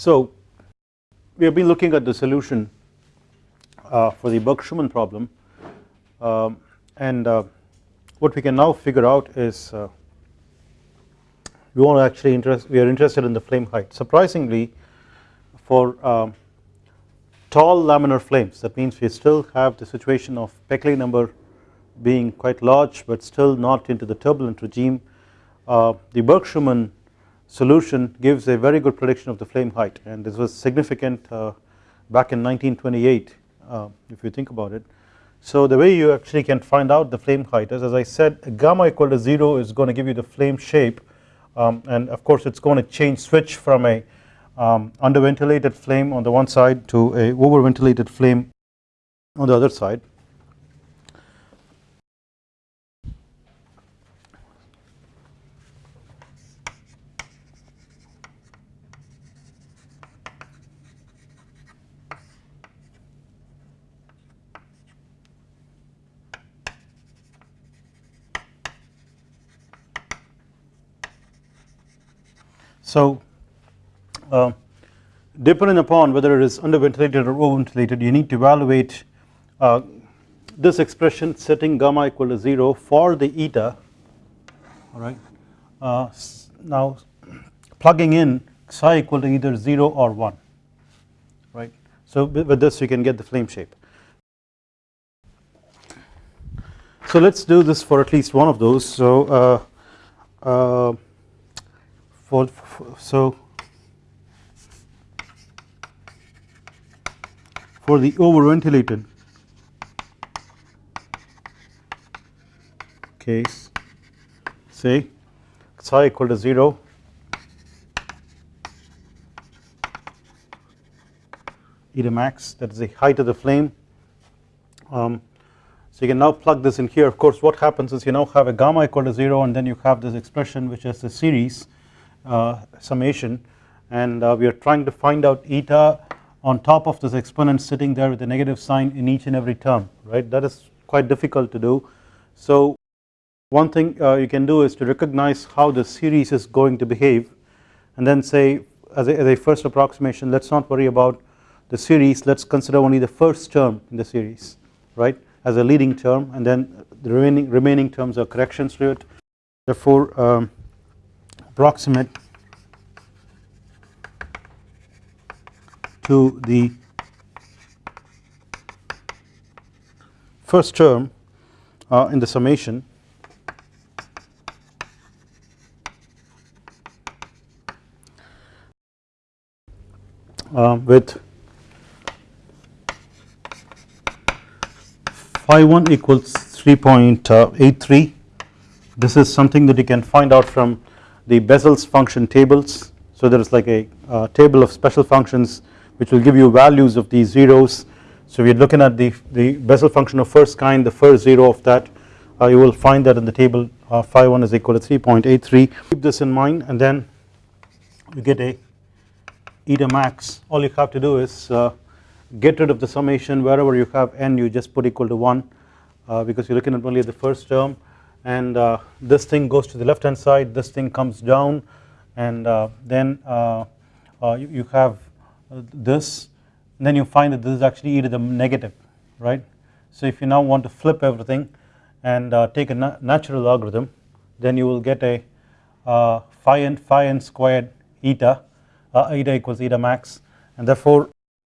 So we have been looking at the solution uh, for the Burke-Schumann problem um, and uh, what we can now figure out is uh, we want to actually interest we are interested in the flame height. Surprisingly for um, tall laminar flames that means we still have the situation of Peclet number being quite large but still not into the turbulent regime uh, the Burke-Schumann solution gives a very good prediction of the flame height. And this was significant uh, back in 1928 uh, if you think about it. So the way you actually can find out the flame height is as I said gamma equal to 0 is going to give you the flame shape. Um, and of course it is going to change switch from a um, under ventilated flame on the one side to a over ventilated flame on the other side So uh, depending upon whether it is under ventilated or over ventilated you need to evaluate uh, this expression setting gamma equal to 0 for the eta. Alright uh, now plugging in psi equal to either 0 or 1 right? So with this you can get the flame shape. So let us do this for at least one of those. So uh, uh, for, for so for the over ventilated case say psi equal to 0 eta max that is the height of the flame. Um, so you can now plug this in here. Of course what happens is you now have a gamma equal to 0 and then you have this expression which is the series summation and uh, we are trying to find out eta on top of this exponent sitting there with a negative sign in each and every term right that is quite difficult to do. So one thing uh, you can do is to recognize how the series is going to behave and then say as a, as a first approximation let us not worry about the series let us consider only the first term in the series right as a leading term and then the remaining remaining terms are corrections to it therefore um, approximate to the first term uh, in the summation. Uh, with phi 1 equals 3.83 this is something that you can find out from the Bessel's function tables. So there is like a uh, table of special functions which will give you values of these zeros. So we are looking at the, the Bessel function of first kind the first zero of that uh, you will find that in the table uh, phi 1 is equal to 3.83 keep this in mind and then you get a eta max all you have to do is uh, get rid of the summation. Wherever you have n you just put equal to 1 uh, because you are looking at only the first term and uh, this thing goes to the left hand side this thing comes down and uh, then uh, uh, you, you, have uh, this then you find that this is actually e to the negative right? So if you now want to flip everything and take a na natural logarithm then you will get a phi n phi n squared eta eta equals eta max. And therefore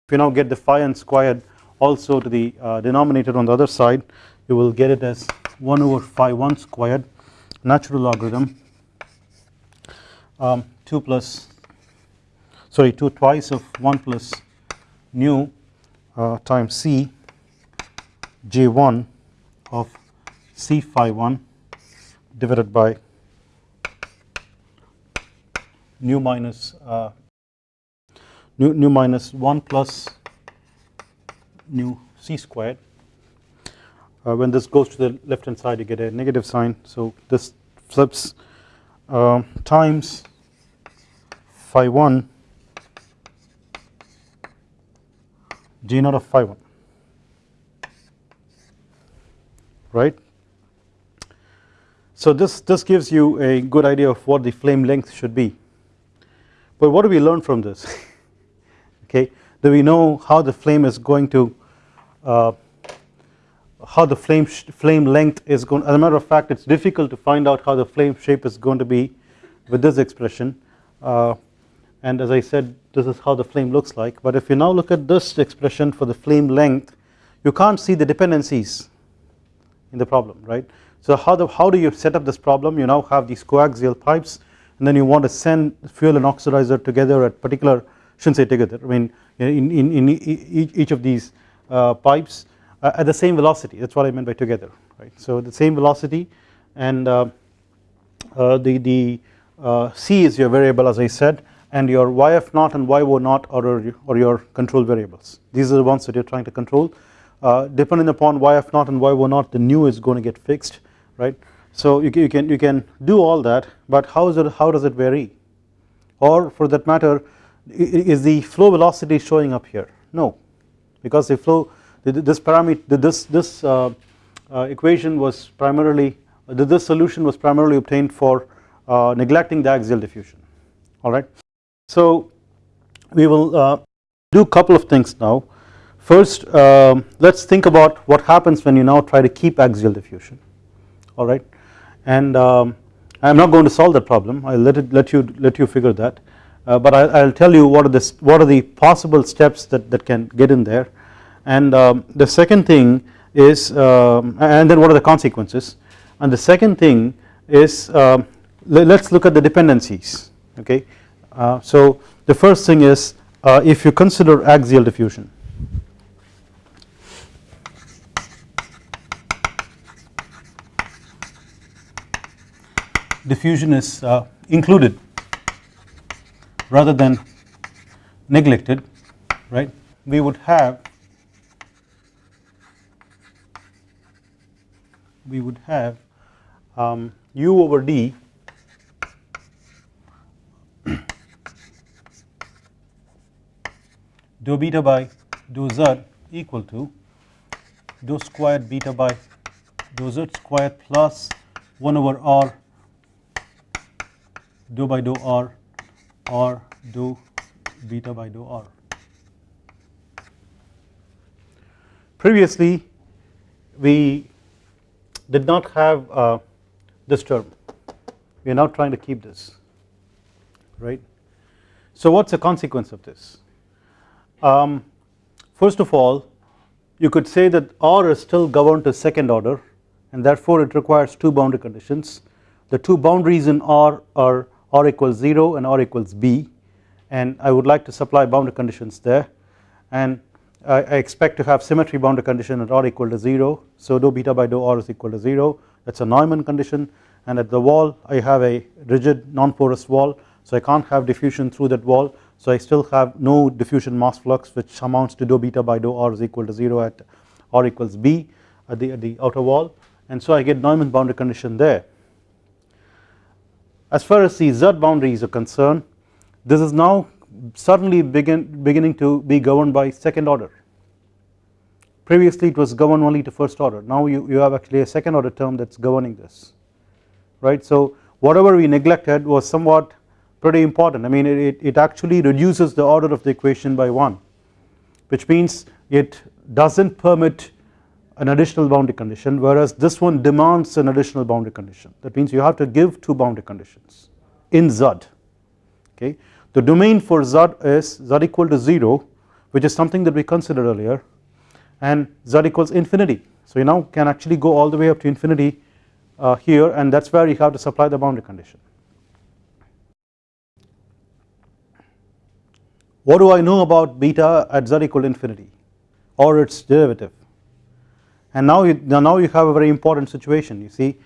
if you now get the phi n squared also to the denominator on the other side you will get it as 1 over phi 1 squared natural logarithm um, 2 plus sorry 2 twice of 1 plus nu uh, times c j1 of c phi 1 divided by nu minus uh, nu, nu minus 1 plus nu c squared uh, when this goes to the left hand side you get a negative sign. So this flips uh, times phi 1 g naught of phi 1 right? So this this gives you a good idea of what the flame length should be. But what do we learn from this? Okay. Do we know how the flame is going to uh, how the flame flame length is going as a matter of fact it's difficult to find out how the flame shape is going to be with this expression. Uh, and as I said this is how the flame looks like. But if you now look at this expression for the flame length you can't see the dependencies in the problem right? So how the how do you set up this problem? You now have these coaxial pipes and then you want to send fuel and oxidizer together at particular shouldn't say together I mean in, in, in each of these uh, pipes at the same velocity. That is what I meant by together right. So the same velocity and uh, uh the, the uh, C is your variable as I said and your YF naught and YO naught are, are your control variables. These are the ones that you are trying to control. Uh, depending upon YF naught and YO naught the nu is going to get fixed right. So you, you, can you can do all that but how is it how does it vary? Or for that matter is the flow velocity showing up here? No. Because the flow this parameter this this uh, uh, equation was primarily this solution was primarily obtained for uh, neglecting the axial diffusion. Alright. So we will uh, do a couple of things now. First um, let us think about what happens when you now try to keep axial diffusion. Alright and um, I am not going to solve that problem. I will let it let you let you figure that. Uh, but I will tell you what are the what are the possible steps that, that can get in there and um, the second thing is um, and then what are the consequences? And the second thing is um, let us look at the dependencies okay. Uh, so the first thing is uh, if you consider axial diffusion. Diffusion is uh, included rather than neglected right? We would have we would have um, u over d dou beta by dou z equal to dou squared beta by dou z squared plus 1 over r dou by dou r or dou beta by dou r. Previously we did not have uh, this term we are now trying to keep this right. So what is the consequence of this? Um, first of all you could say that R is still governed to second order and therefore it requires two boundary conditions. The two boundaries in R are R equals 0 and R equals B and I would like to supply boundary conditions there. And I, expect to have symmetry boundary condition at r equal to 0 so dou beta by dou r is equal to 0 that is a Neumann condition. And at the wall I have a rigid non-porous wall. So I can't have diffusion through that wall. So I still have no diffusion mass flux which amounts to dou beta by dou r is equal to 0 at r equals b at the, at the outer wall. And so I get Neumann boundary condition there. As far as the z boundaries are concerned this is now suddenly begin, beginning to be governed by second order. Previously it was governed only to first order now you, you have actually a second order term that is governing this right. So whatever we neglected was somewhat pretty important I mean it, it actually reduces the order of the equation by 1 which means it does not permit an additional boundary condition whereas this one demands an additional boundary condition that means you have to give two boundary conditions in Z okay. The domain for z is z equal to 0 which is something that we considered earlier and z equals infinity. So you now can actually go all the way up to infinity uh, here and that is where you have to supply the boundary condition. What do I know about beta at z equal infinity or its derivative and now you, now you have a very important situation you see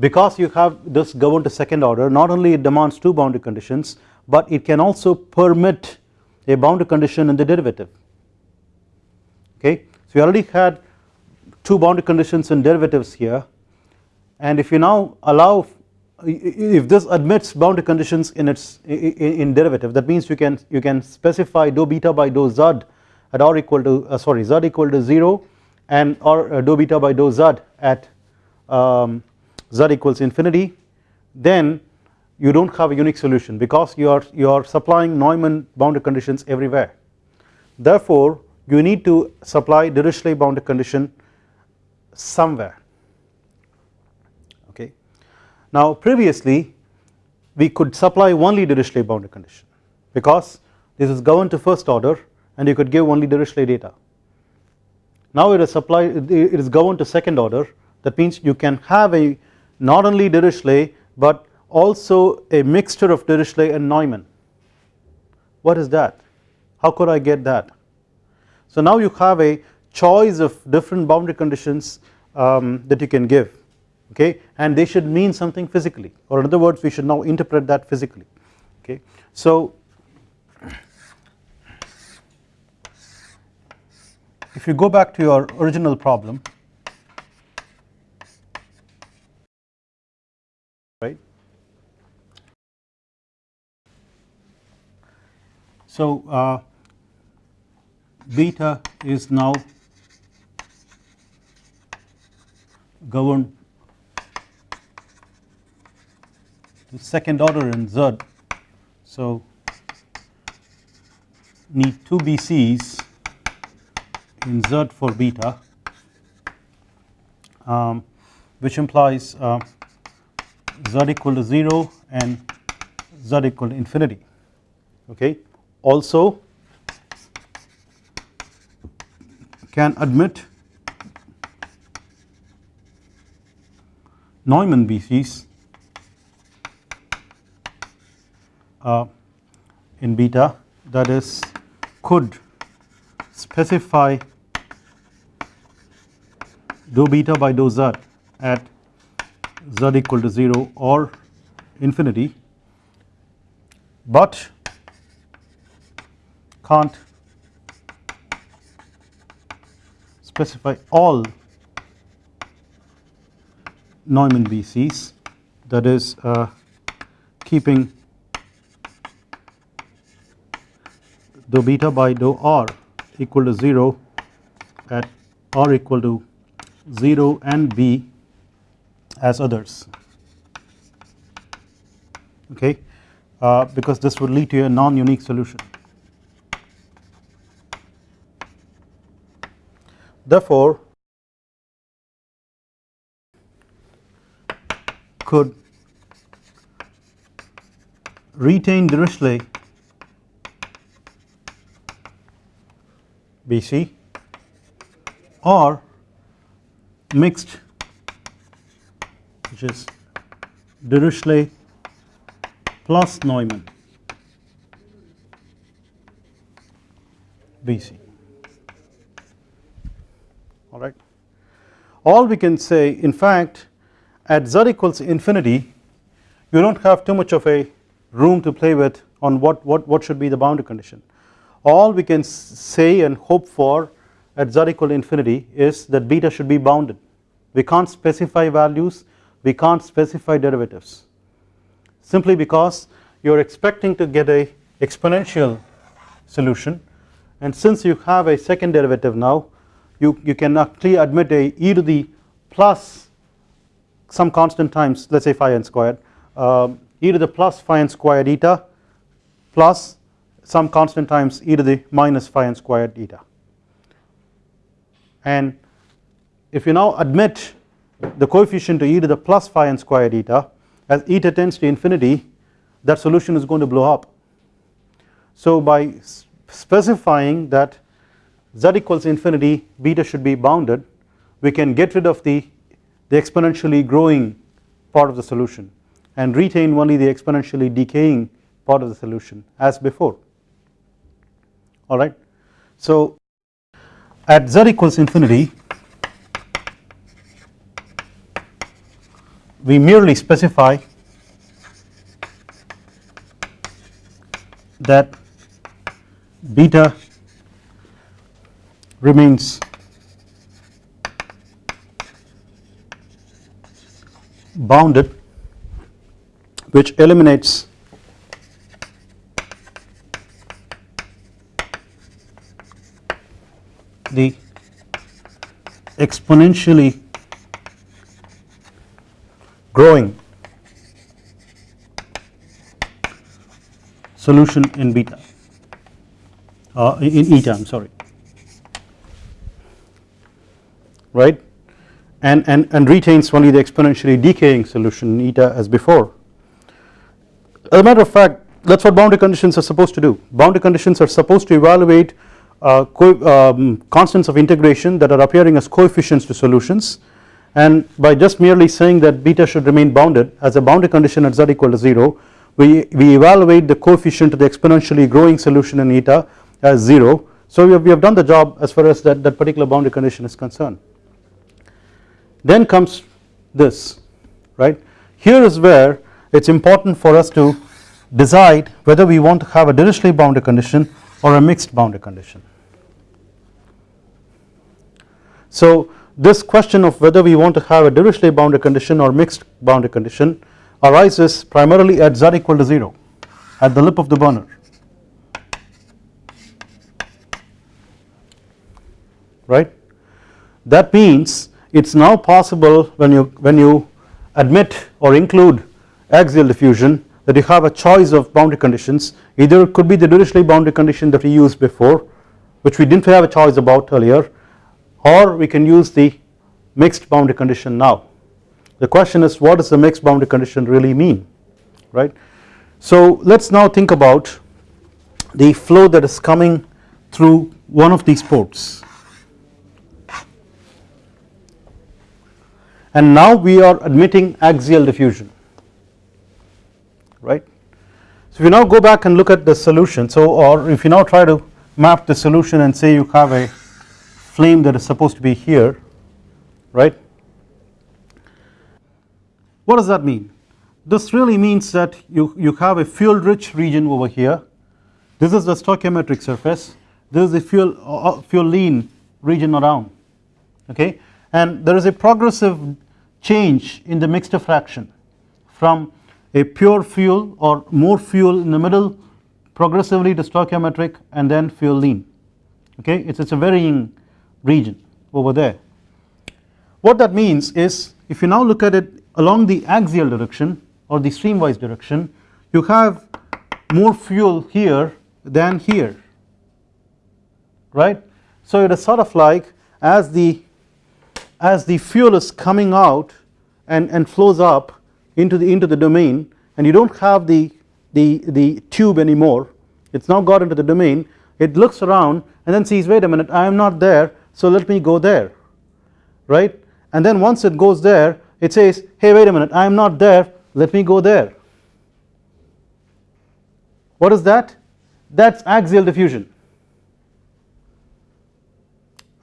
because you have this governed to second order not only it demands two boundary conditions but it can also permit a boundary condition in the derivative okay. So we already had two boundary conditions and derivatives here. And if you now allow if this admits boundary conditions in its in derivative that means you can you can specify dou beta by dou z at r equal to uh, sorry z equal to 0 and or uh, dou beta by dou z at um, z equals infinity then you do not have a unique solution because you are you are supplying Neumann boundary conditions everywhere. Therefore you need to supply Dirichlet boundary condition somewhere okay. Now previously we could supply only Dirichlet boundary condition because this is governed to first order and you could give only Dirichlet data. Now it is it is governed to second order that means you can have a not only Dirichlet but also a mixture of Dirichlet and Neumann. What is that? How could I get that? So now you have a choice of different boundary conditions um, that you can give okay? And they should mean something physically. Or in other words we should now interpret that physically okay. So if you go back to your original problem right? So uh, beta is now governed to second order in Z. So need two BCs in Z for beta um, which implies uh, Z equal to 0 and Z equal to infinity okay. Also can admit Neumann BCs uh, in beta that is could specify dou beta by dou z at z equal to 0 or infinity but can't specify all Neumann BCs that is uh, keeping dou beta by dou r equal to 0 at r equal to 0 and b as others. Okay? Uh, because this would lead to a non-unique solution. Therefore, could retain Dirichlet BC or mixed which is Dirichlet plus Neumann BC alright. All we can say in fact at z equals infinity you do not have too much of a room to play with on what, what, what should be the boundary condition. All we can say and hope for at z equal infinity is that beta should be bounded. We can't specify values. We can't specify derivatives. Simply because you are expecting to get a exponential solution. And since you have a second derivative now you, you can actually admit a e to the plus some constant times let us say phi n squared um, e to the plus phi n squared eta plus some constant times e to the minus phi n squared eta and if you now admit the coefficient to e to the plus phi n squared eta as eta tends to infinity that solution is going to blow up. So by specifying that z equals infinity beta should be bounded we can get rid of the, the exponentially growing part of the solution and retain only the exponentially decaying part of the solution as before alright. So at z equals infinity we merely specify that beta remains. Bounded which eliminates the exponentially growing solution in beta uh, in eta I am sorry right and, and, and retains only the exponentially decaying solution eta as before. As a matter of fact that is what boundary conditions are supposed to do boundary conditions are supposed to evaluate uh, um, constants of integration that are appearing as coefficients to solutions and by just merely saying that beta should remain bounded as a boundary condition at z equal to 0 we, we evaluate the coefficient of the exponentially growing solution in eta as 0 so we have, we have done the job as far as that, that particular boundary condition is concerned. Then comes this right? Here is where it is important for us to decide whether we want to have a Dirichlet boundary condition or a mixed boundary condition. So this question of whether we want to have a Dirichlet boundary condition or mixed boundary condition arises primarily at z equal to 0 at the lip of the burner. Right? That means it is now possible when you when you admit or include axial diffusion that you have a choice of boundary conditions either it could be the Dirichlet boundary condition that we used before which we did not have a choice about earlier or we can use the mixed boundary condition now. The question is what does the mixed boundary condition really mean right. So let us now think about the flow that is coming through one of these ports and now we are admitting axial diffusion right. So if you now go back and look at the solution so or if you now try to map the solution and say you have a flame that is supposed to be here right. What does that mean? This really means that you, you have a fuel rich region over here this is the stoichiometric surface this is the fuel uh, fuel lean region around okay and there is a progressive change in the mixture fraction from a pure fuel or more fuel in the middle progressively to stoichiometric and then fuel lean okay it is a varying region over there. What that means is if you now look at it along the axial direction or the streamwise direction you have more fuel here than here right. So it is sort of like as the as the fuel is coming out and, and flows up into the into the domain and you do not have the, the, the tube anymore it is now got into the domain it looks around and then sees wait a minute I am not there so let me go there. Right? And then once it goes there it says hey wait a minute I am not there let me go there. What is that? That is axial diffusion.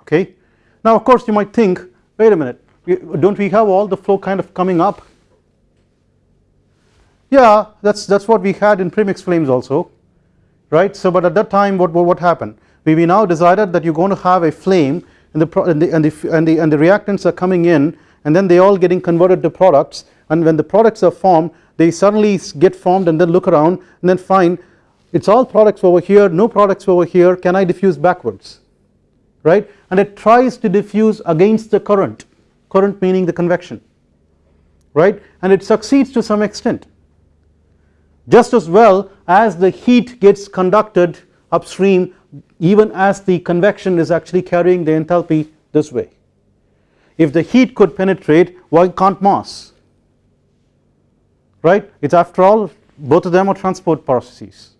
Okay? Now of course you might think wait a minute. Do not we have all the flow kind of coming up? Yeah that is that is what we had in premix flames also right? So but at that time what what what happened? We, we now decided that you are going to have a flame and the, and the, and the and the and the reactants are coming in and then they all getting converted to products. And when the products are formed they suddenly get formed and then look around and then find it is all products over here no products over here. Can I diffuse backwards right? And it tries to diffuse against the current. Current meaning the convection right? And it succeeds to some extent. Just as well as the heat gets conducted upstream even as the convection is actually carrying the enthalpy this way. If the heat could penetrate why can't mass? Right? It is after all both of them are transport processes.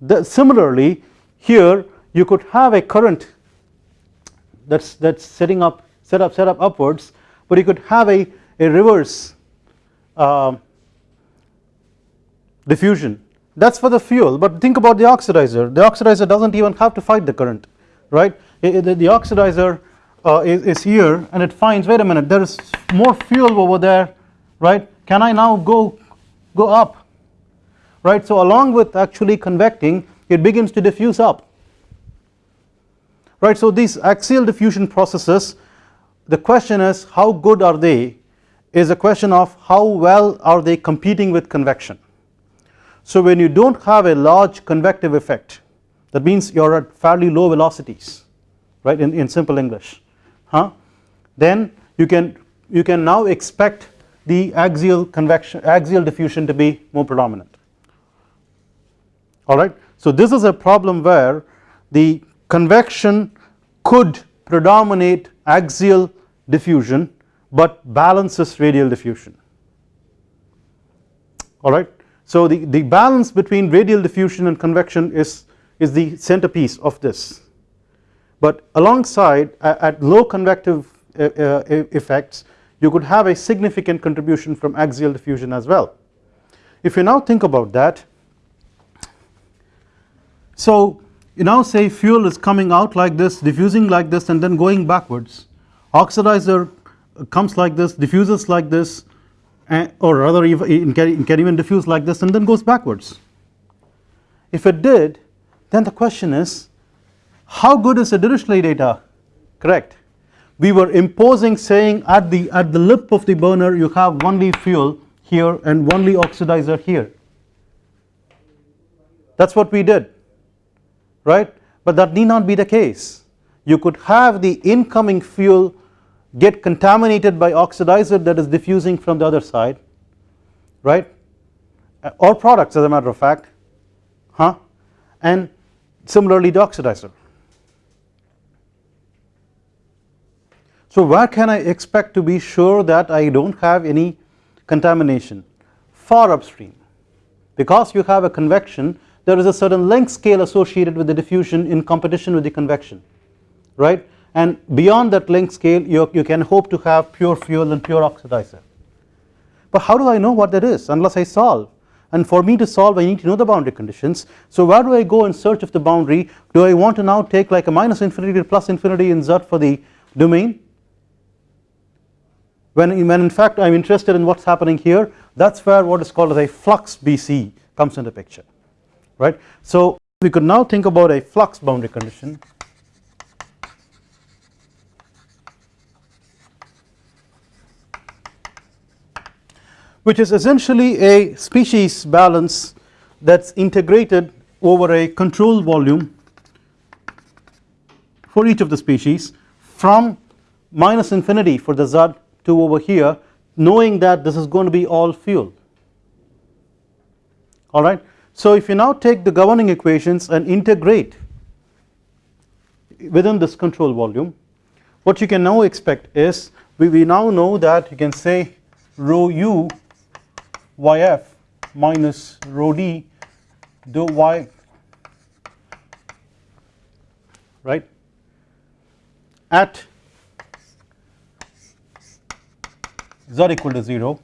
The, similarly here you could have a current that is that is setting up set up set up upwards but you could have a, a reverse uh, diffusion. That is for the fuel but think about the oxidizer. The oxidizer does not even have to fight the current right? The, the oxidizer uh, is, is here and it finds wait a minute there is more fuel over there right? Can I now go go up? Right? So along with actually convecting it begins to diffuse up right so these axial diffusion processes the question is how good are they is a question of how well are they competing with convection so when you do not have a large convective effect that means you are at fairly low velocities right in, in simple English huh then you can you can now expect the axial convection axial diffusion to be more predominant alright. So this is a problem where the convection could predominate axial diffusion but balances radial diffusion alright. So the, the balance between radial diffusion and convection is, is the centerpiece of this but alongside at low convective uh, uh, effects you could have a significant contribution from axial diffusion as well. If you now think about that so you now say fuel is coming out like this diffusing like this and then going backwards. Oxidizer comes like this diffuses like this or rather it can even diffuse like this and then goes backwards. If it did then the question is how good is the Dirichlet data? Correct. We were imposing saying at the at the lip of the burner you have only fuel here and only oxidizer here. That is what we did right? But that need not be the case. You could have the incoming fuel get contaminated by oxidizer that is diffusing from the other side right? Uh, or products as a matter of fact huh? And similarly the oxidizer. So where can I expect to be sure that I do not have any contamination? Far upstream. Because you have a convection there is a certain length scale associated with the diffusion in competition with the convection right? And beyond that length scale you, you can hope to have pure fuel and pure oxidizer. But how do I know what that is unless I solve? And for me to solve I need to know the boundary conditions. So where do I go in search of the boundary? Do I want to now take like a minus infinity to plus infinity in Z for the domain? When, when in fact I am interested in what is happening here that is where what is called as a flux BC comes into picture right. So we could now think about a flux boundary condition which is essentially a species balance that is integrated over a control volume for each of the species from minus infinity for the Z to over here knowing that this is going to be all fuel alright. So if you now take the governing equations and integrate within this control volume what you can now expect is we, we now know that you can say rho u yf minus rho d dou y right at z equal to 0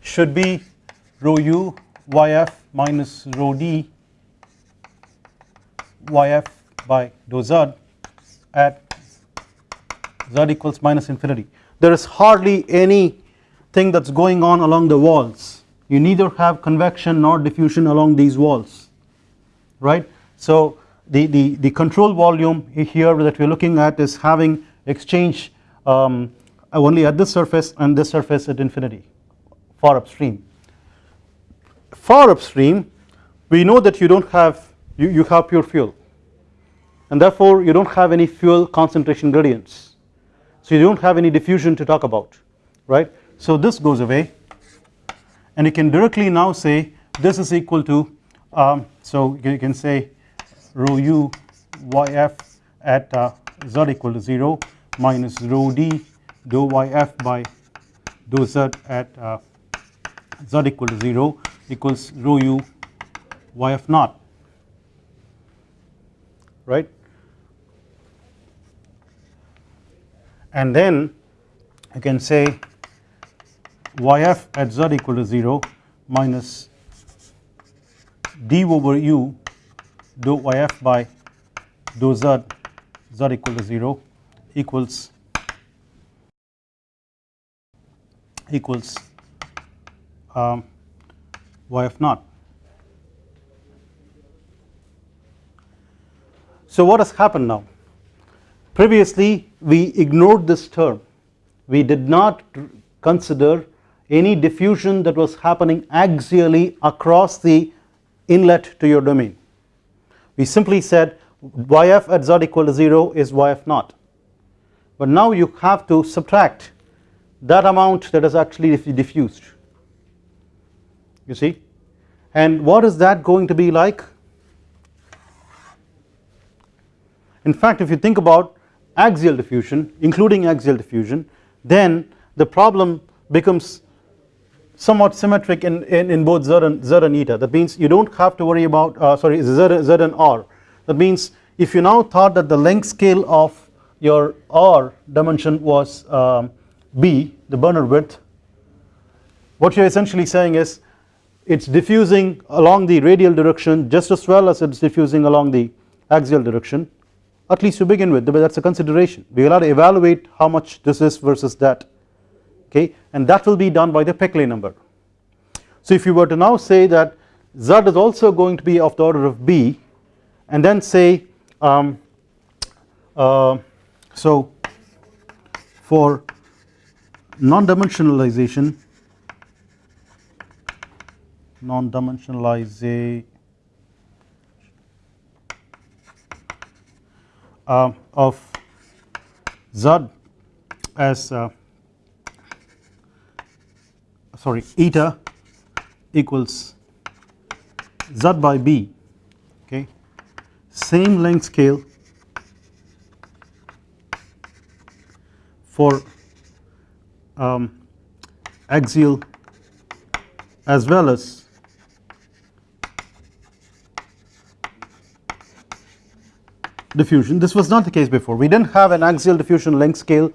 should be rho u yf minus rho d yf by dou z at z equals minus infinity there is hardly any thing that is going on along the walls you neither have convection nor diffusion along these walls right. So the, the, the control volume here that we are looking at is having exchange um, only at this surface and this surface at infinity far upstream. Far upstream we know that you do not have you, you have pure fuel. And therefore you do not have any fuel concentration gradients. So you do not have any diffusion to talk about right? So this goes away. And you can directly now say this is equal to um, so you can say rho u yf at uh, z equal to 0 minus rho d dou yf by dou z at uh, z equal to 0 equals rho u yf naught right? And then I can say yf at z equal to 0 minus d over u dou yf by dou z z equal to 0 equals equals um, yf naught. So what has happened now? Previously we ignored this term, we did not consider any diffusion that was happening axially across the inlet to your domain. We simply said yf at z equal to 0 is yf naught but now you have to subtract that amount that is actually diffused you see? And what is that going to be like? In fact if you think about axial diffusion including axial diffusion then the problem becomes somewhat symmetric in, in, in both z and, z and eta. That means you do not have to worry about uh, sorry z, z and r. That means if you now thought that the length scale of your r dimension was um, b the Bernoulli width what you are essentially saying is it is diffusing along the radial direction just as well as it is diffusing along the axial direction at least to begin with that is a consideration we will have to evaluate how much this is versus that okay and that will be done by the Peclet number. So if you were to now say that Z is also going to be of the order of B and then say um, uh, so for non-dimensionalization non-dimensionalization. Uh, of Z as uh, sorry eta equals Z by B okay? Same length scale for um, axial as well as diffusion. This was not the case before. We did not have an axial diffusion length scale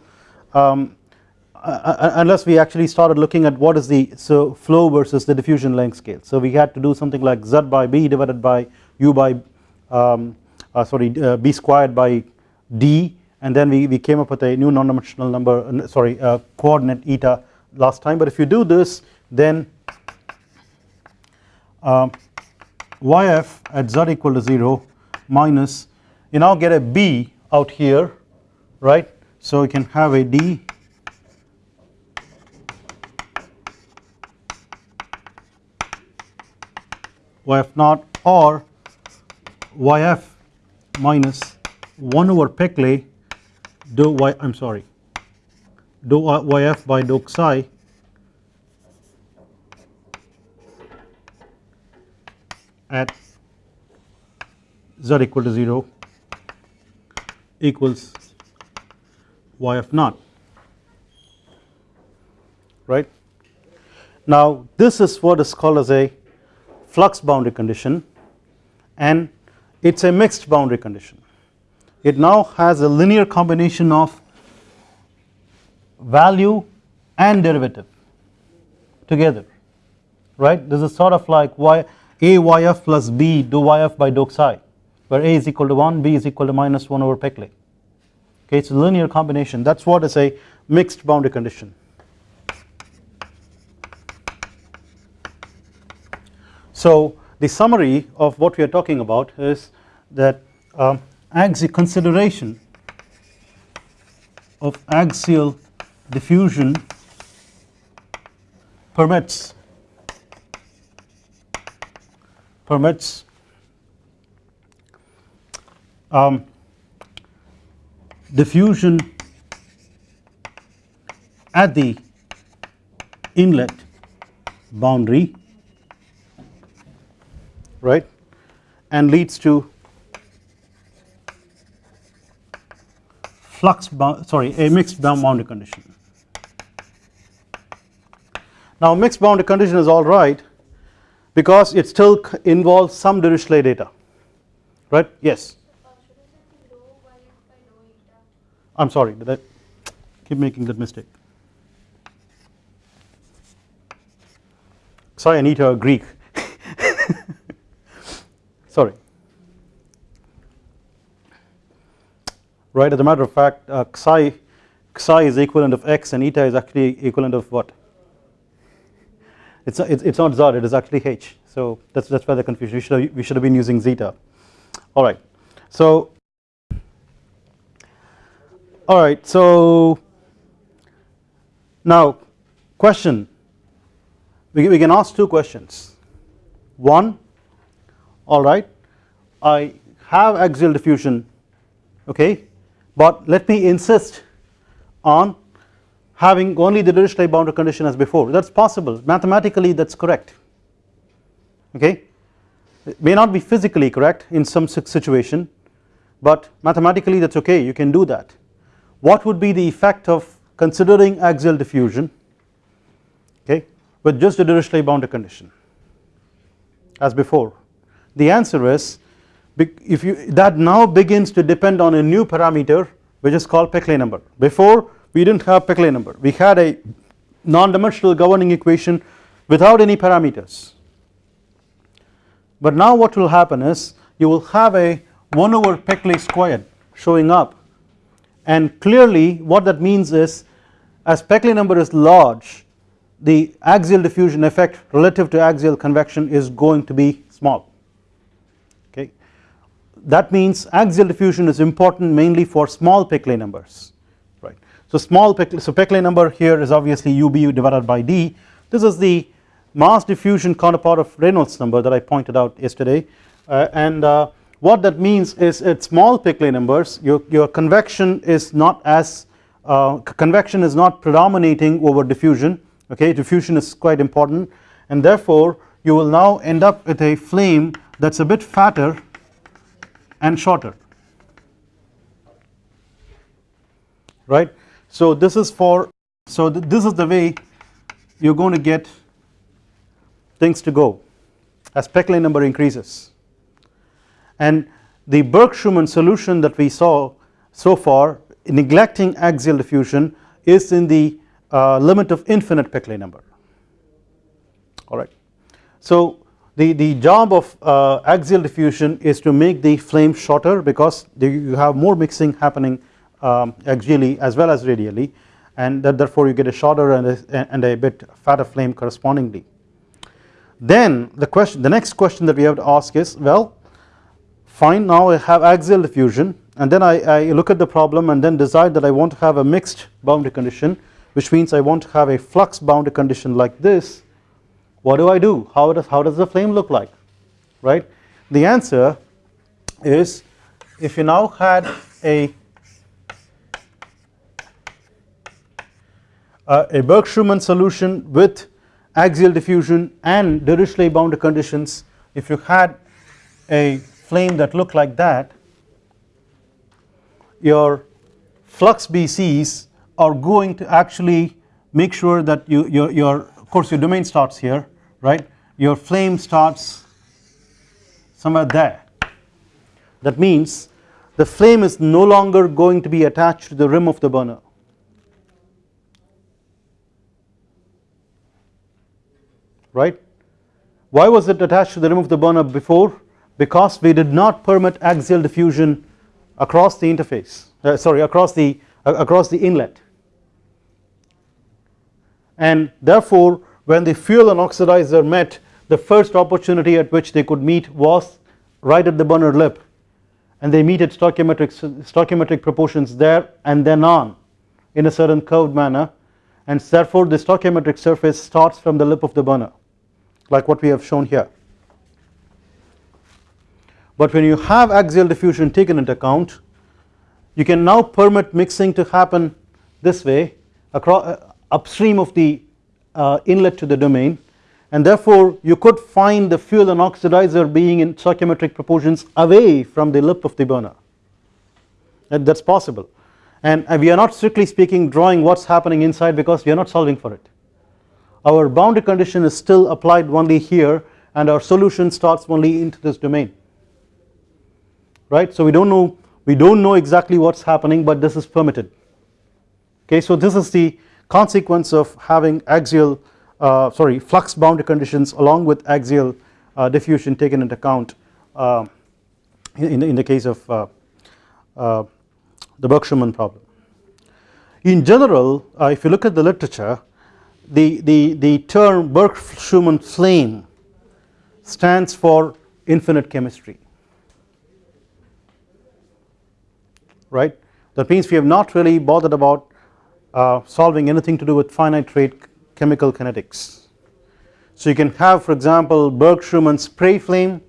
um, uh, unless we actually started looking at what is the so flow versus the diffusion length scale. So we had to do something like z by b divided by u by um, uh, sorry uh, b squared by d and then we, we came up with a new non-dimensional number uh, sorry uh, coordinate eta last time. But if you do this then yf at z equal to 0 minus you now get a b out here right? So you can have a d. Yf naught or yf minus 1 over Peclet do y I am sorry do yf by dou psi at z equal to 0 equals yf naught right. Now this is what is called as a flux boundary condition and it is a mixed boundary condition. It now has a linear combination of value and derivative together right this is sort of like y a yf plus b do yf by dou psi where a is equal to 1 b is equal to minus 1 over Peclet. Okay it is a linear combination. That is what is a mixed boundary condition. So the summary of what we are talking about is that um, axial consideration of axial diffusion permits permits um, diffusion at the inlet boundary right and leads to flux sorry a mixed boundary condition. Now mixed boundary condition is alright because it still involves some Dirichlet data right yes I am sorry did I keep making that mistake. Sorry Anita Greek. Sorry. Right as a matter of fact uh, psi psi is equivalent of x and eta is actually equivalent of what? It's it's, it's not z it is actually h. So that's that's why the confusion we should have, we should have been using zeta. All right. So all right so now question. We, we can ask two questions. One alright I have axial diffusion okay but let me insist on having only the Dirichlet boundary condition as before. That is possible. Mathematically that is correct okay? It may not be physically correct in some situation but mathematically that is okay. You can do that. What would be the effect of considering axial diffusion okay with just a Dirichlet boundary condition as before? The answer is if you that now begins to depend on a new parameter which is called Peclet number. Before we did not have Peclet number. We had a non-dimensional governing equation without any parameters. But now what will happen is you will have a 1 over Peclet squared showing up and clearly what that means is as Peclet number is large the axial diffusion effect relative to axial convection is going to be small. Okay? That means axial diffusion is important mainly for small Peclet numbers right? So small Peclet, so Peclet number here is obviously UBU divided by d. This is the mass diffusion counterpart of Reynolds number that I pointed out yesterday. Uh, and uh, what that means is at small Peclet numbers. Your, your convection is not as uh, convection is not predominating over diffusion. Okay diffusion is quite important. And therefore you will now end up with a flame that is a bit fatter and shorter. Right. So this is for so th this is the way you are going to get things to go as Peclet number increases and the Burke-Schumann solution that we saw so far neglecting axial diffusion is in the uh, limit of infinite Peclet number alright. So the, the job of uh, axial diffusion is to make the flame shorter because you have more mixing happening um, axially as well as radially and that therefore you get a shorter and a, and a bit fatter flame correspondingly. Then the question the next question that we have to ask is well fine now I have axial diffusion and then I, I, look at the problem and then decide that I want to have a mixed boundary condition which means I want to have a flux boundary condition like this. What do I do? How does how does the flame look like? Right? The answer is if you now had a uh, a Burke-Schumann solution with axial diffusion and Dirichlet boundary conditions if you had a flame that look like that your flux BCs are going to actually make sure that you your, your of course your domain starts here right? Your flame starts somewhere there. That means the flame is no longer going to be attached to the rim of the burner. Right? Why was it attached to the rim of the burner before because we did not permit axial diffusion across the interface uh, sorry across the uh, across the inlet. And therefore when the fuel and oxidizer met the first opportunity at which they could meet was right at the burner lip. And they meet at stoichiometric stoichiometric proportions there and then on in a certain curved manner. And therefore the stoichiometric surface starts from the lip of the burner like what we have shown here but when you have axial diffusion taken into account you can now permit mixing to happen this way across uh, upstream of the uh, inlet to the domain. And therefore you could find the fuel and oxidizer being in stoichiometric proportions away from the lip of the burner. That is possible. And we are not strictly speaking drawing what is happening inside because we are not solving for it. Our boundary condition is still applied only here and our solution starts only into this domain right? So we don't know we don't know exactly what's happening but this is permitted. Okay so this is the consequence of having axial uh, sorry flux boundary conditions along with axial uh, diffusion taken into account uh, in, the, in the case of uh, uh, the Burke-Schumann problem. In general uh, if you look at the literature the, the, the term Burke-Schumann flame stands for infinite chemistry right that means we have not really bothered about uh, solving anything to do with finite rate chemical kinetics. So you can have for example Burke-Schumann spray flame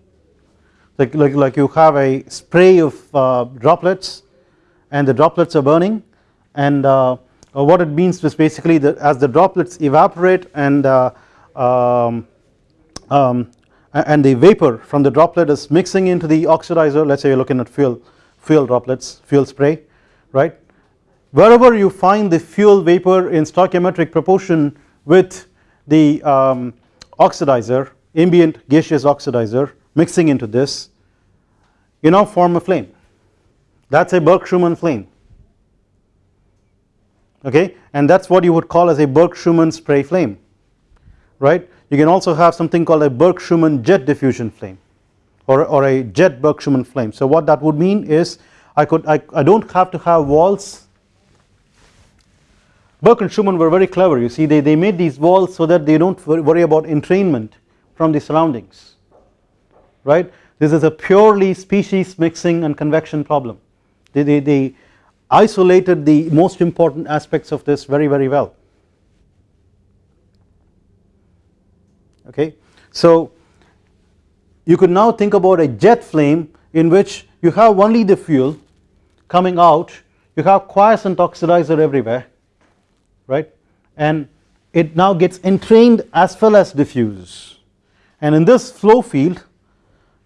like, like, like you have a spray of uh, droplets and the droplets are burning and uh, what it means is basically that as the droplets evaporate and uh, um, um, and the vapor from the droplet is mixing into the oxidizer let us say you are looking at fuel fuel droplets fuel spray right? Wherever you find the fuel vapor in stoichiometric proportion with the um, oxidizer ambient gaseous oxidizer mixing into this you now form a flame. That is a Burke-Schumann flame. Okay? And that is what you would call as a Burke-Schumann spray flame right? You can also have something called a Burke-Schumann jet diffusion flame or, or a jet Burke-Schumann flame. So what that would mean is I could I, I don't have to have walls. Burke and Schumann were very clever. You see they, they made these walls so that they don't worry about entrainment from the surroundings right? This is a purely species mixing and convection problem. They, they, they isolated the most important aspects of this very very well. Okay? So you could now think about a jet flame in which you have only the fuel coming out. You have quiescent oxidizer everywhere right? And it now gets entrained as well as diffuse and in this flow field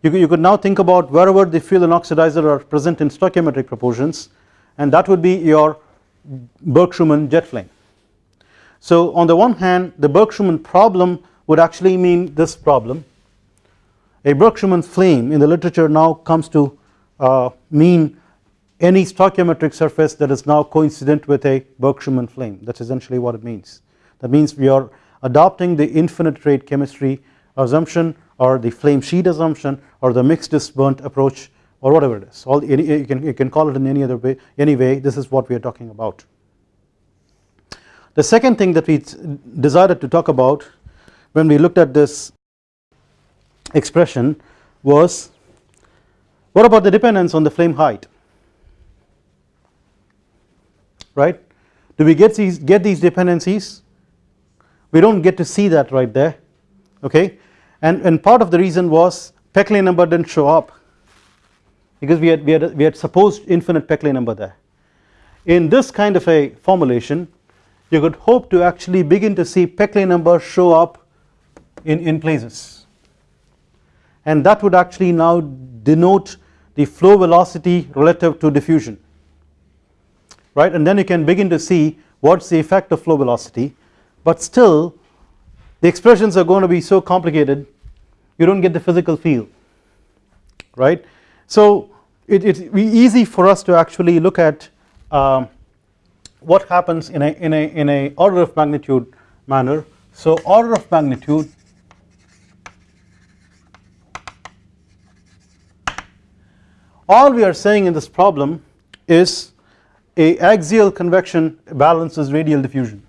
you could, you could now think about wherever the fuel and oxidizer are present in stoichiometric proportions and that would be your Burke-Schumann jet flame. So on the one hand the Burke-Schumann problem would actually mean this problem a Burke-Schumann flame in the literature now comes to uh, mean any stoichiometric surface that is now coincident with a Burke-Schumann flame that is essentially what it means. That means we are adopting the infinite rate chemistry assumption or the flame sheet assumption or the mixed is burnt approach or whatever it is. All you can you can call it in any other way anyway this is what we are talking about. The second thing that we decided to talk about when we looked at this expression was what about the dependence on the flame height? Right? Do we get these get these dependencies? We do not get to see that right there okay? And, and part of the reason was Peclet number did not show up because we had, we had we had supposed infinite Peclet number there. In this kind of a formulation you could hope to actually begin to see Peclet number show up in, in places and that would actually now denote the flow velocity relative to diffusion. Right? And then you can begin to see what is the effect of flow velocity. But still the expressions are going to be so complicated you do not get the physical feel. Right. So it be easy for us to actually look at um, what happens in a in a in a order of magnitude manner. So order of magnitude all we are saying in this problem is a axial convection balances radial diffusion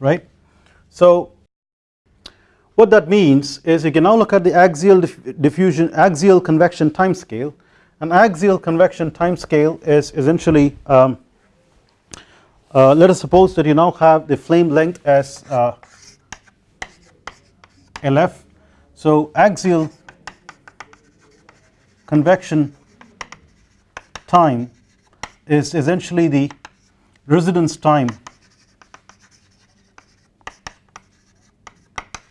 right. So what that means is you can now look at the axial diffusion axial convection time scale an axial convection time scale is essentially um, uh, let us suppose that you now have the flame length as uh, LF so axial convection time is essentially the residence time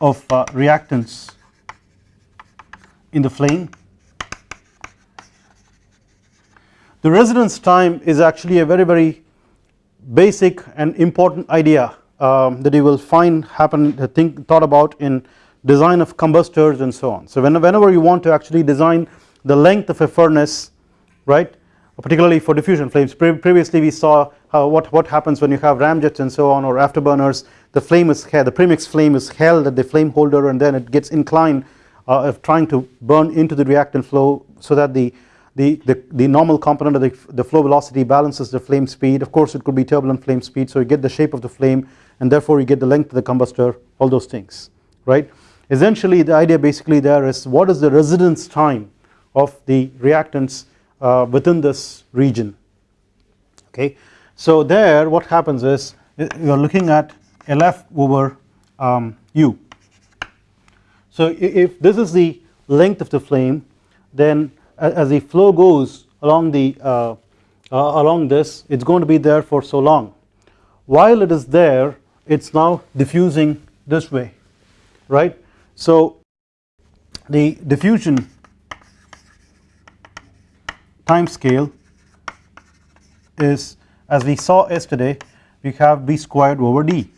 of uh, reactants in the flame the residence time is actually a very very basic and important idea um, that you will find happen think thought about in design of combustors and so on. So whenever you want to actually design the length of a furnace right particularly for diffusion flames Pre previously we saw how what, what happens when you have ramjets and so on or afterburners the flame is held the premix flame is held at the flame holder and then it gets inclined uh, of trying to burn into the reactant flow so that the the, the, the normal component of the, the flow velocity balances the flame speed. Of course it could be turbulent flame speed so you get the shape of the flame and therefore you get the length of the combustor all those things right? Essentially the idea basically there is what is the residence time of the reactants uh, within this region okay? So there what happens is you are looking at LF over um, U. So if this is the length of the flame then as the flow goes along the uh, uh, along this it is going to be there for so long while it is there it is now diffusing this way right. So the diffusion time scale is as we saw yesterday we have b squared over d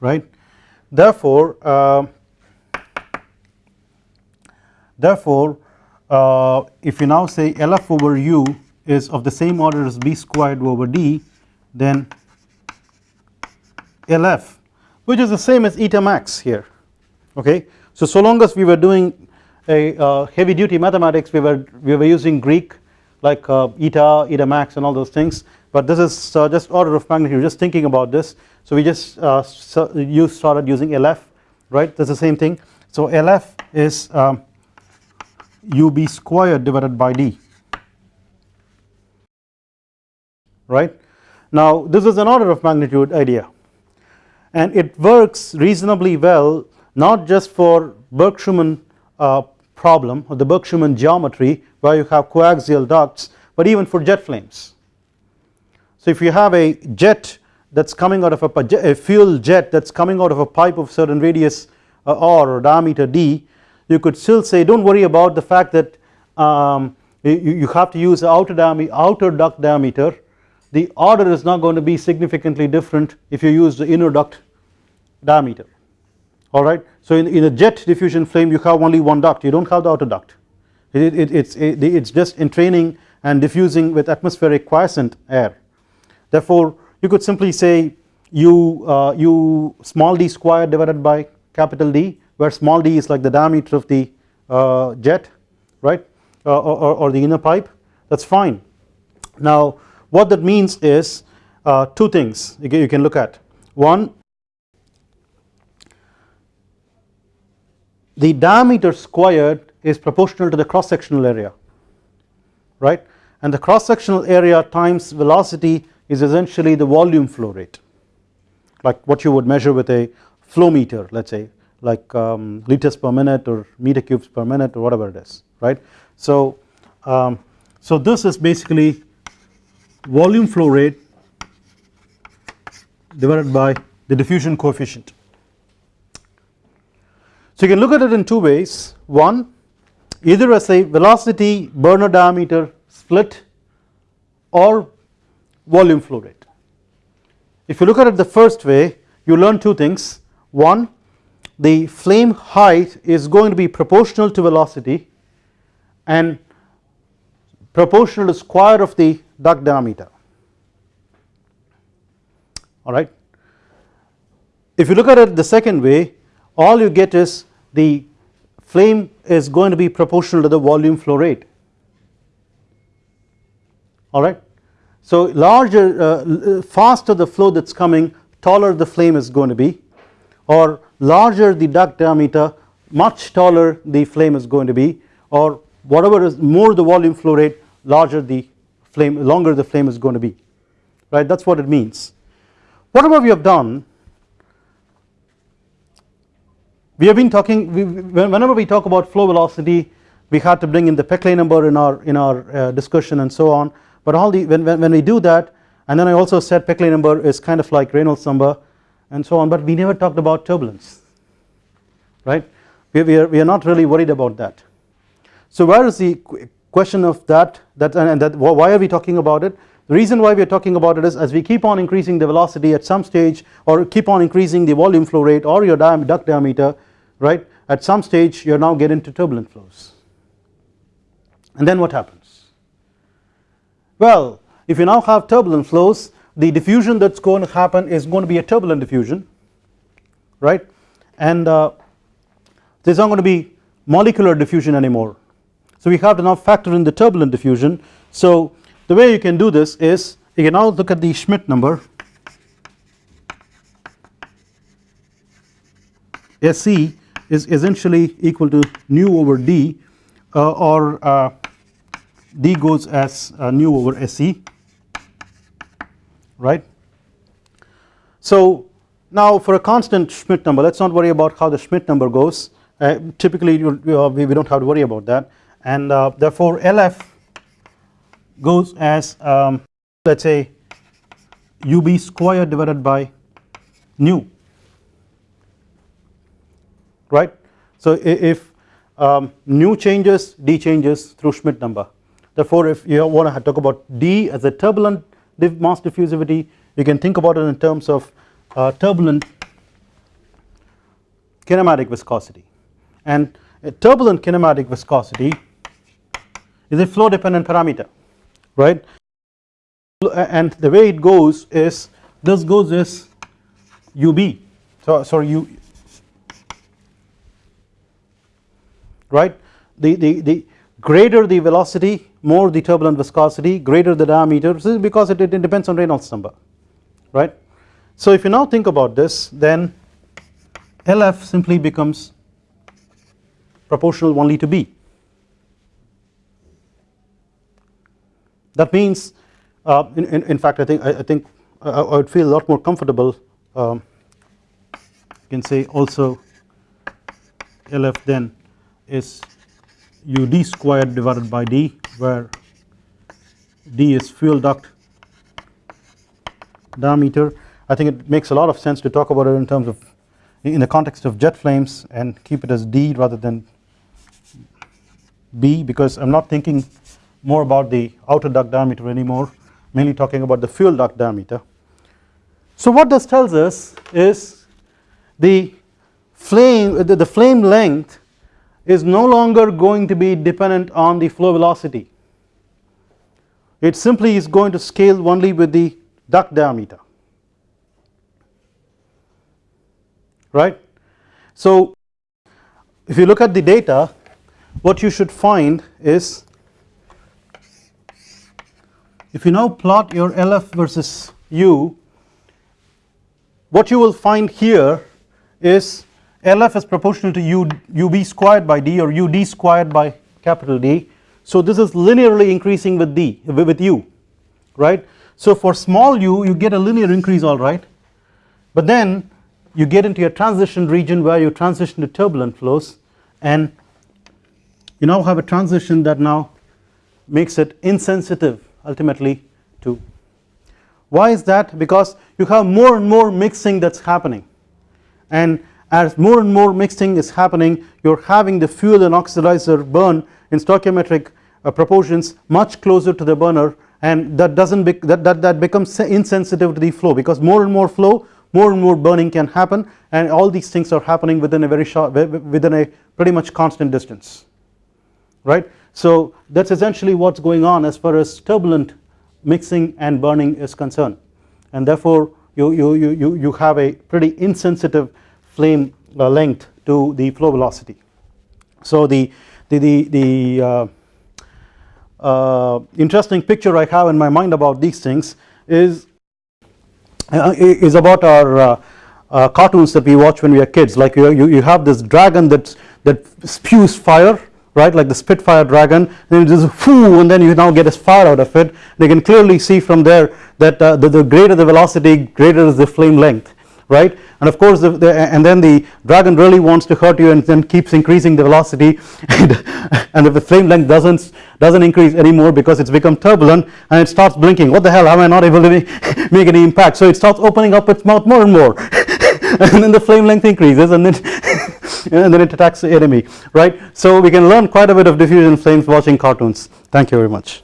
right therefore uh, therefore uh, if you now say LF over u is of the same order as b squared over d then LF which is the same as eta max here okay. So, so long as we were doing a uh, heavy duty mathematics we were we were using Greek like uh, eta, eta max and all those things but this is uh, just order of magnitude just thinking about this. So we just uh, so you started using LF right? That is the same thing. So LF is um, ub squared divided by d right. Now this is an order of magnitude idea and it works reasonably well not just for Burke-Schumann uh, problem or the Burke-Schumann geometry where you have coaxial ducts but even for jet flames. So if you have a jet that is coming out of a, a fuel jet that is coming out of a pipe of certain radius uh, r or diameter d you could still say do not worry about the fact that um, you, you have to use outer, diameter, outer duct diameter. The order is not going to be significantly different if you use the inner duct diameter. Alright. So in, in a jet diffusion flame you have only one duct. You do not have the outer duct. It, it, it's, it, it's just entraining and diffusing with atmospheric quiescent air. Therefore you could simply say u, uh, u small d squared divided by capital D where small d is like the diameter of the uh, jet right? Uh, or, or, the inner pipe. That is fine. Now what that means is uh, two things you can look at. One the diameter squared is proportional to the cross sectional area right? And the cross sectional area times velocity is essentially the volume flow rate like what you would measure with a flow meter let us say like um, liters per minute or meter cubes per minute or whatever it is right. So, um, so this is basically volume flow rate divided by the diffusion coefficient. So you can look at it in two ways one either as a velocity burner diameter split or volume flow rate. If you look at it the first way you learn two things one the flame height is going to be proportional to velocity and proportional to square of the duct diameter alright. If you look at it the second way all you get is the flame is going to be proportional to the volume flow rate alright. So larger uh, faster the flow that is coming taller the flame is going to be or larger the duct diameter much taller the flame is going to be or whatever is more the volume flow rate larger the flame longer the flame is going to be. Right? That is what it means. Whatever we have done we have been talking we, whenever we talk about flow velocity we had to bring in the Peclet number in our in our uh, discussion and so on. But all the when, when, when we do that and then I also said Peclet number is kind of like Reynolds number and so on but we never talked about turbulence right? We, we, are, we are not really worried about that. So where is the question of that that and that why are we talking about it? The reason why we are talking about it is as we keep on increasing the velocity at some stage or keep on increasing the volume flow rate or your duct diameter right? At some stage you are now get into turbulent flows. And then what happens? Well if you now have turbulent flows the diffusion that is going to happen is going to be a turbulent diffusion right? And uh, there is not going to be molecular diffusion anymore. So we have to now factor in the turbulent diffusion. So the way you can do this is you can now look at the Schmidt number. Sc is essentially equal to nu over d uh, or uh, d goes as uh, nu over Sc right. So now for a constant Schmidt number let us not worry about how the Schmidt number goes uh, typically you, uh, we, we do not have to worry about that and uh, therefore LF goes as um, let us say ub squared divided by nu right. So if um, nu changes d changes through Schmidt number therefore if you want to talk about d as a turbulent mass diffusivity you can think about it in terms of uh, turbulent kinematic viscosity. And turbulent kinematic viscosity is a flow dependent parameter right? And the way it goes is this goes is ub so sorry u right? The, the, the greater the velocity more the turbulent viscosity greater the diameter. This is because it, it depends on Reynolds number right. So if you now think about this then LF simply becomes proportional only to B. That means uh, in, in, in, fact I think I, I think I, I, would feel a lot more comfortable um, you can say also LF then is ud squared divided by d where d is fuel duct diameter I think it makes a lot of sense to talk about it in terms of in the context of jet flames and keep it as d rather than b because I am not thinking more about the outer duct diameter anymore mainly talking about the fuel duct diameter. So what this tells us is the flame the, the flame length is no longer going to be dependent on the flow velocity it simply is going to scale only with the duct diameter right. So if you look at the data what you should find is if you now plot your LF versus U what you will find here is LF is proportional to U, UB squared by D or UD squared by capital D. So this is linearly increasing with D with U right. So for small u you get a linear increase alright but then you get into a transition region where you transition to turbulent flows and you now have a transition that now makes it insensitive ultimately to why is that because you have more and more mixing that is happening and as more and more mixing is happening you are having the fuel and oxidizer burn in stoichiometric uh, proportions much closer to the burner and that doesn't that, that, that becomes insensitive to the flow because more and more flow more and more burning can happen and all these things are happening within a very short within a pretty much constant distance right. So that is essentially what is going on as far as turbulent mixing and burning is concerned and therefore you, you, you, you have a pretty insensitive flame uh, length to the flow velocity. So the, the, the, the uh, uh, interesting picture I have in my mind about these things is uh, is about our uh, uh, cartoons that we watch when we are kids. Like you, you, you have this dragon that that spews fire right? Like the Spitfire dragon. Then it just whoo and then you now get a fire out of it. They can clearly see from there that the, the greater the velocity greater is the flame length right? And of course the, the, and then the dragon really wants to hurt you and then keeps increasing the velocity. And, and if the flame length doesn't doesn't increase anymore because it's become turbulent and it starts blinking what the hell am I not able to make any impact? So it starts opening up its mouth more and more. And then the flame length increases and then and then it attacks the enemy right? So we can learn quite a bit of diffusion flames watching cartoons. Thank you very much